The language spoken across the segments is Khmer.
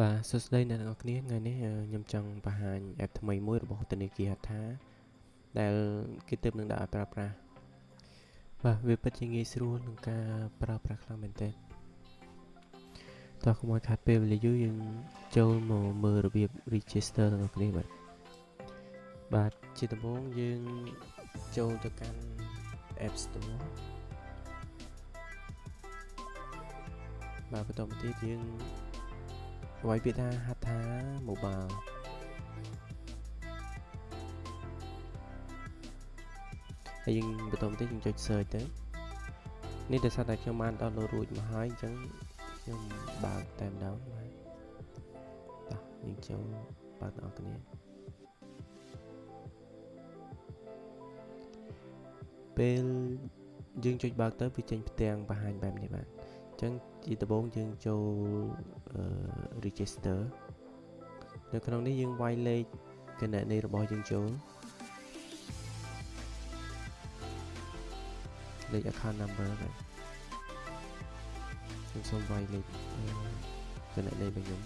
បាទសួស្តីអ្នកទាំងអស់គ្នាថ្ងៃនេះខ្ញុំចង់បង្ហាញ app ថ្មីមួយរបស់ធនាគារហថាដែលគេទើបនឹងដាក់ឲ្យប្រើប្រាស់បាទវាពិតជាងាយស្រួលក្នុងការប្រើប្រាស់ខ្លាំងមែនទែនតោះកុំឲ្យខាត់ពេលវេលាយូរយើងចូលមកមើលរបៀប register ទាំងអស់គ្នាបាទបាទជាដំបូងយើងចូលទៅកាន់ App Store បាទបន្តមកទៀតយើង វាយពាក្យថាហថា mobile ហើយយើងបន្តមកទៀតយើងចុច search ទៅនេះដោយសារតែខ្ញុំបាន download រួចមកហើយអញ្ចឹងខ្ញុំបើកតែម្ដងបាទតោះយើងចូលបើកដល់គ្នាពេលយើងចុចបើកទៅវាចេញផ្ទាំងបង្ហាញបែបនេះបាទអញ្ចឹងជាដំបូងយើងចូល register នៅក្នុងនេះយើងវាយលេខគណនីរបស់យើងចូលលេខ account number បាទខ្ញុំសូមវាយលេខគណនីរបស់ខ្ញុំ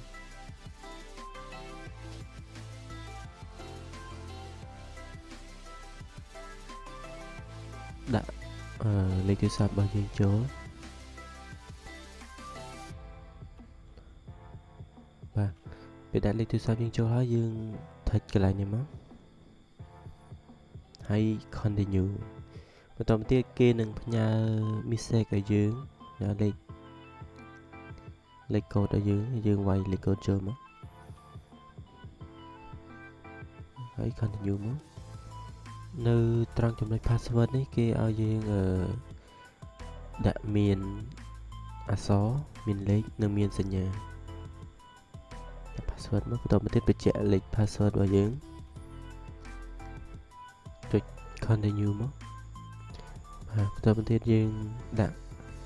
ដាក់លេខទូរស័ព្ទរបស់យើងចូល ពេលដាក់លេខទូរស័ព្ទយើងចូលហើយយើងថុចកន្លែងនេះមកហើយ continue បន្តមកទៀតគេនឹងផ្ញើ message ឲ្យយើងដល់លេខលេខកូដឲ្យយើងយើងវាយលេខកូដចូលមកហើយ continue មកនៅត្រង់ចំណុច password នេះគេឲ្យយើងអឺដាក់មានអក្សរមានលេខនិងមានសញ្ញា password មកបន្តមកទៀតបញ្ជាក់លេខ password របស់យើងចុច continue មកបាទបន្តមកទៀតយើងដាក់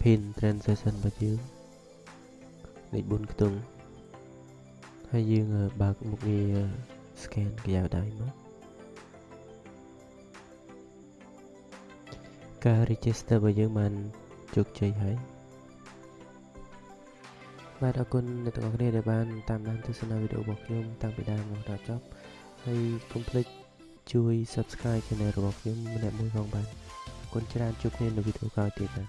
pin transaction របស់យើងលេខ4ខ្ទង់ហើយយើងបើកមុខងារ scan ក្រយៅដៃមកការ register របស់យើងបានជោគជ័យហើយ បាទអរគុណអ្នកទាំងអស់គ្នាដែលបានតាមដានទស្សនាវីដេអូរបស់ខ្ញុំតាំងពីដើមមកដល់ចប់ហើយកុំភ្លេចជួយ Subscribe Channel របស់ខ្ញុំម្នាក់មួយផងបាទអរគុណច្រើនជួបគ្នានៅវីដេអូក្រោយទៀតណា